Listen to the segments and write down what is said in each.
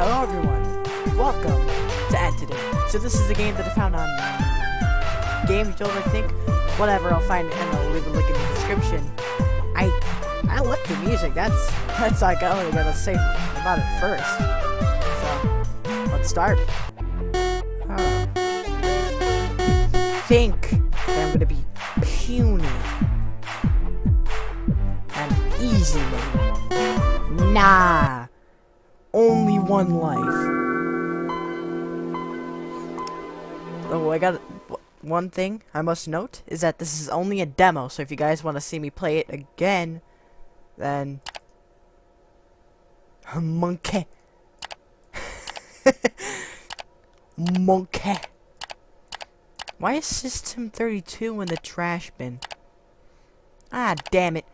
Hello everyone, welcome to Entity. So this is a game that I found on Game Jolt, I think. Whatever, I'll find it and I'll leave a link in the description. I I like the music. That's that's like I only gotta say about it first. So let's start. Oh. Think that I'm gonna be puny and easy. Nah one life. Oh, I got one thing I must note is that this is only a demo, so if you guys want to see me play it again, then monkey, monkey. Why is System 32 in the trash bin? Ah, damn it.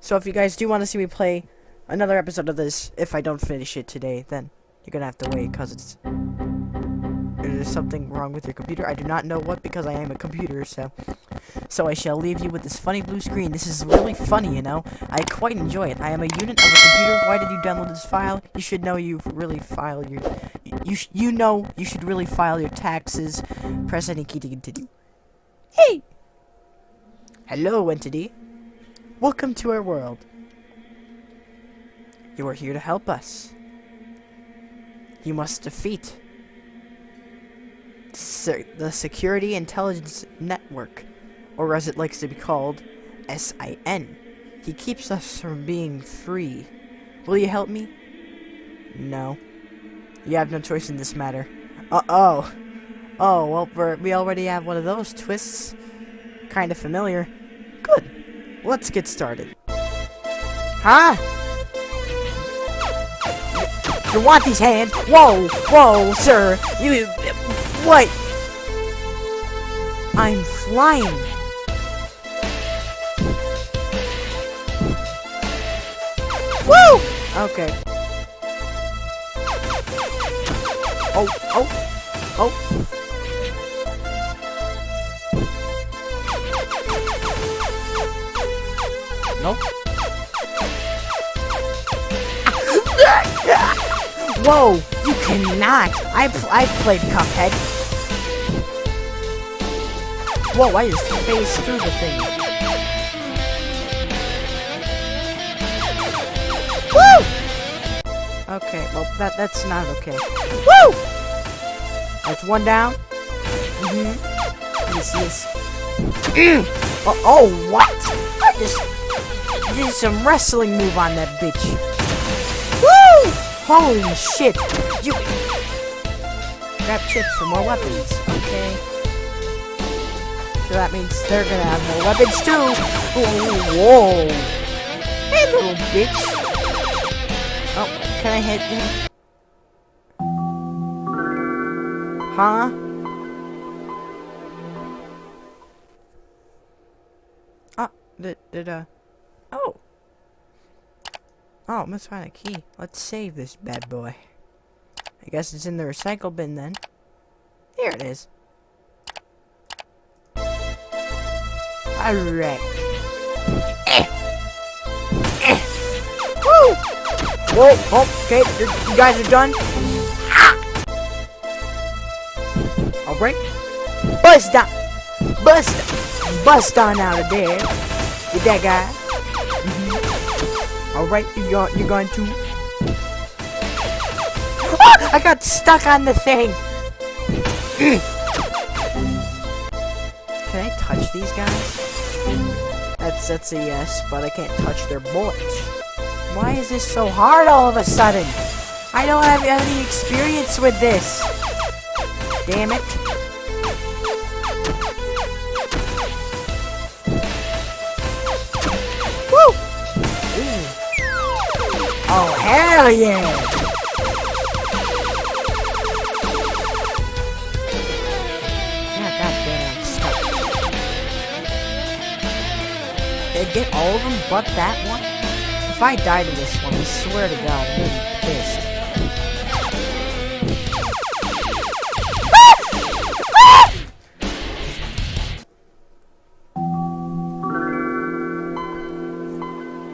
So if you guys do want to see me play another episode of this. If I don't finish it today, then you're gonna have to wait because it's there's something wrong with your computer. I do not know what because I am a computer, so so I shall leave you with this funny blue screen. This is really funny, you know. I quite enjoy it. I am a unit of a computer. Why did you download this file? You should know you really file your you you know you should really file your taxes. Press any key to continue. Hey. Hello, entity. Welcome to our world. You are here to help us. You must defeat the Security Intelligence Network, or as it likes to be called, SIN. He keeps us from being free. Will you help me? No. You have no choice in this matter. Uh-oh. Oh, well, we already have one of those twists. Kind of familiar. Good. Let's get started. Huh? You want these hands? Whoa, whoa, sir. You, what? I'm flying. Woo! Okay. Oh, oh, oh. Nope. Whoa! You cannot! I've, I've played Cuphead. Whoa, I just phased through the thing. Woo! Okay, well, that that's not okay. Woo! That's one down. Mm-hmm. Yes, yes. Mm. Oh, oh, what? I just did some wrestling move on that bitch. Holy shit! You grab chips for more weapons. Okay. So that means they're gonna have more weapons too. whoa! Hey, little bitch. Oh, can I hit him? Huh? Oh, did, did, uh... Oh. Oh, must find a key. Let's save this bad boy. I guess it's in the recycle bin then. Here it is. Alright. Eh. Eh. Woo! Whoa, oh, okay, you guys are done. Ah! Alright. Bust down. Bust. Bust on out of there. Get that guy. Alright, you're, you're going to... Ah! I got stuck on the thing! Can I touch these guys? That's, that's a yes, but I can't touch their bullets. Why is this so hard all of a sudden? I don't have any experience with this. Damn it. Hell yeah! Yeah, goddamn, stuck. Did get all of them but that one? If I die to this one, I swear to God, I'm gonna be pissed.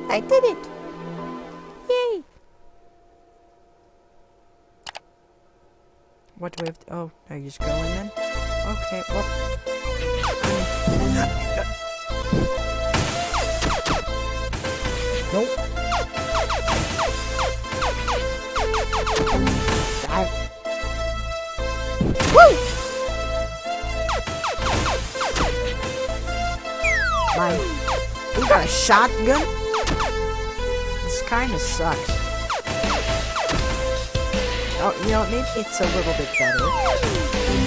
I did it! What do we have to, oh, are you just going then? Okay, well. nope. I, woo! My, we got a shotgun? This kinda sucks. Oh, you know, maybe it's a little bit better.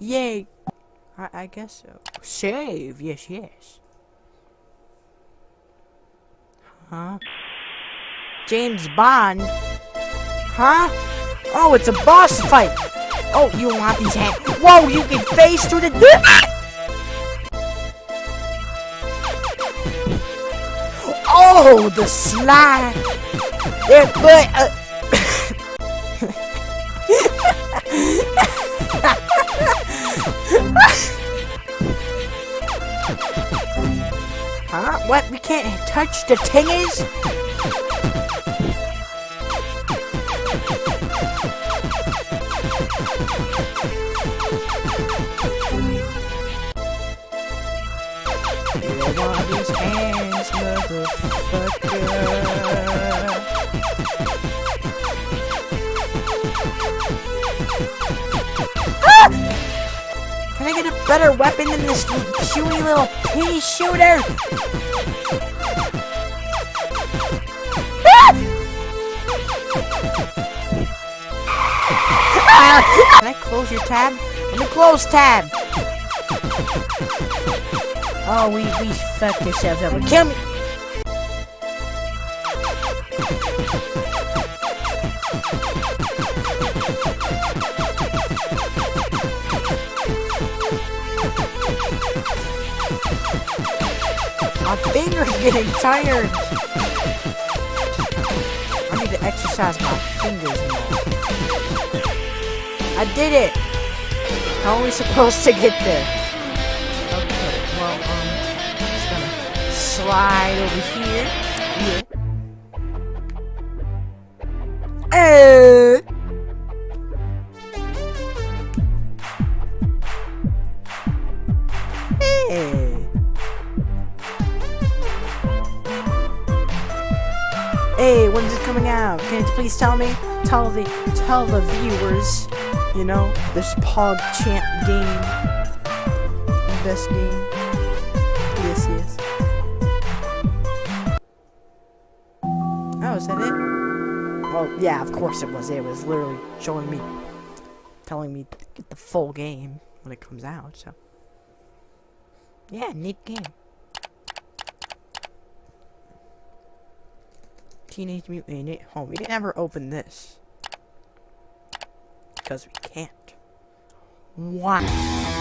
Yay. I, I guess so. Save. Yes, yes. Huh? James Bond? Huh? Oh, it's a boss fight. Oh, you want these hands? Whoa, you can face through the... Oh, the slide. But... Uh, huh? What? We can't touch the tingies? Hands, motherfucker. Get a better weapon than this chewy little pea shooter? Can I close your tab? Let me close tab. Oh, we we fucked ourselves over. Kill me. My finger's getting tired. I need to exercise my fingers more. I did it. How are we supposed to get there? Okay, well, um, just gonna slide over here. Yeah. Coming out? Can you please tell me? Tell the tell the viewers, you know, this Pog Champ game. Best game. Yes, yes. Oh, is that it? Well, yeah, of course it was. It was literally showing me, telling me to get the full game when it comes out, so. Yeah, neat game. Teenage Mutant Ninja Home. We didn't ever open this. Because we can't. Why?